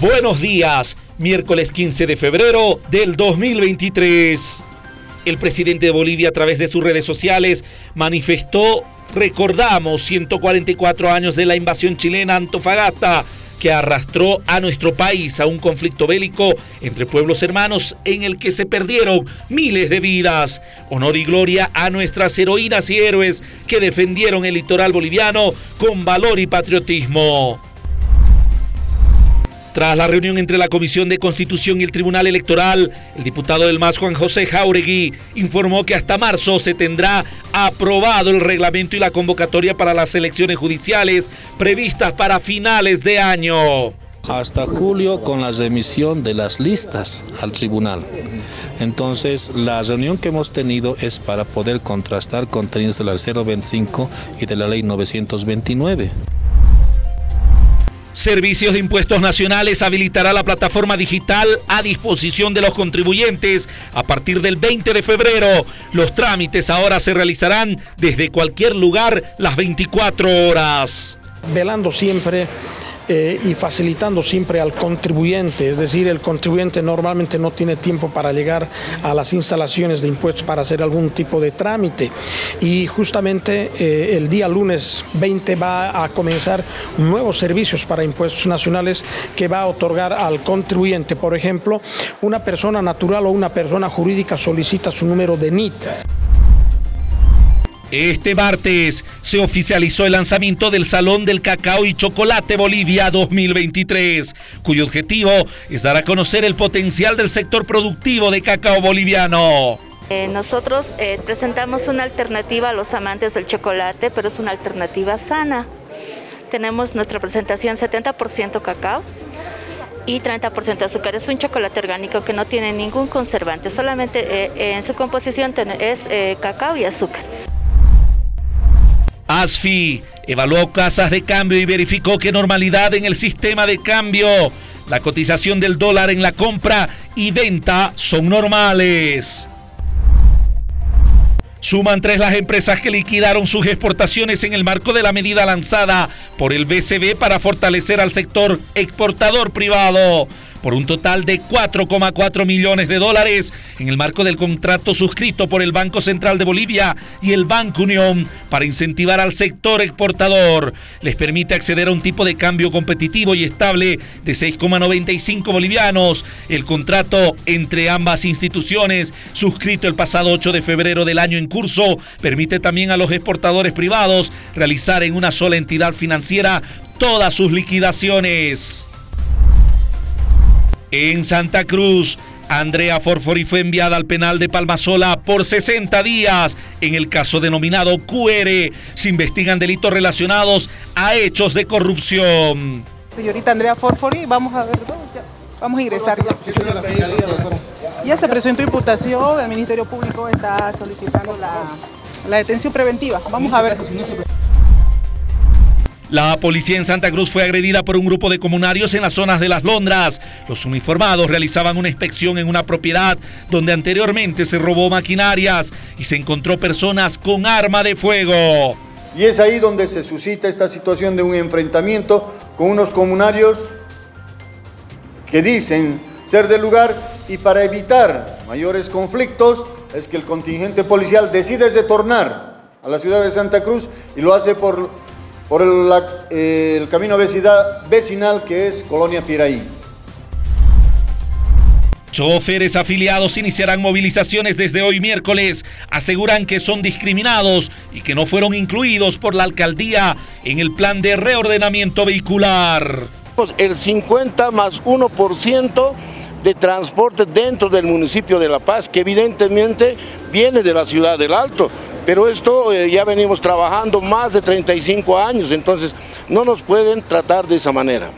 Buenos días, miércoles 15 de febrero del 2023. El presidente de Bolivia a través de sus redes sociales manifestó, recordamos 144 años de la invasión chilena Antofagasta, que arrastró a nuestro país a un conflicto bélico entre pueblos hermanos en el que se perdieron miles de vidas. Honor y gloria a nuestras heroínas y héroes que defendieron el litoral boliviano con valor y patriotismo. Tras la reunión entre la Comisión de Constitución y el Tribunal Electoral, el diputado del MAS Juan José Jauregui informó que hasta marzo se tendrá aprobado el reglamento y la convocatoria para las elecciones judiciales previstas para finales de año hasta julio con la remisión de las listas al tribunal. Entonces, la reunión que hemos tenido es para poder contrastar contenidos de la 025 y de la ley 929. Servicios de Impuestos Nacionales habilitará la plataforma digital a disposición de los contribuyentes a partir del 20 de febrero. Los trámites ahora se realizarán desde cualquier lugar las 24 horas. Velando siempre eh, y facilitando siempre al contribuyente, es decir, el contribuyente normalmente no tiene tiempo para llegar a las instalaciones de impuestos para hacer algún tipo de trámite. Y justamente eh, el día lunes 20 va a comenzar nuevos servicios para impuestos nacionales que va a otorgar al contribuyente, por ejemplo, una persona natural o una persona jurídica solicita su número de NIT. Este martes se oficializó el lanzamiento del Salón del Cacao y Chocolate Bolivia 2023, cuyo objetivo es dar a conocer el potencial del sector productivo de cacao boliviano. Eh, nosotros eh, presentamos una alternativa a los amantes del chocolate, pero es una alternativa sana. Tenemos nuestra presentación 70% cacao y 30% azúcar. Es un chocolate orgánico que no tiene ningún conservante, solamente eh, en su composición es cacao y azúcar. ASFI evaluó casas de cambio y verificó que normalidad en el sistema de cambio. La cotización del dólar en la compra y venta son normales. Suman tres las empresas que liquidaron sus exportaciones en el marco de la medida lanzada por el BCB para fortalecer al sector exportador privado por un total de 4,4 millones de dólares en el marco del contrato suscrito por el Banco Central de Bolivia y el Banco Unión para incentivar al sector exportador. Les permite acceder a un tipo de cambio competitivo y estable de 6,95 bolivianos. El contrato entre ambas instituciones, suscrito el pasado 8 de febrero del año en curso, permite también a los exportadores privados realizar en una sola entidad financiera todas sus liquidaciones. En Santa Cruz, Andrea Forfori fue enviada al penal de Palmasola por 60 días. En el caso denominado QR, se investigan delitos relacionados a hechos de corrupción. Señorita Andrea Forfori, vamos a ver, vamos a ingresar ya. Ya se presentó imputación, el Ministerio Público está solicitando la, la detención preventiva. Vamos a ver. La policía en Santa Cruz fue agredida por un grupo de comunarios en las zonas de las Londras. Los uniformados realizaban una inspección en una propiedad donde anteriormente se robó maquinarias y se encontró personas con arma de fuego. Y es ahí donde se suscita esta situación de un enfrentamiento con unos comunarios que dicen ser del lugar y para evitar mayores conflictos es que el contingente policial decide retornar a la ciudad de Santa Cruz y lo hace por por el, camino vecinal que es Colonia Piraí. Choferes afiliados iniciarán movilizaciones desde hoy miércoles. Aseguran que son discriminados y que no fueron incluidos por la alcaldía en el plan de reordenamiento vehicular. El 50 más 1% de transporte dentro del municipio de La Paz, que evidentemente viene de la ciudad del Alto pero esto eh, ya venimos trabajando más de 35 años, entonces no nos pueden tratar de esa manera.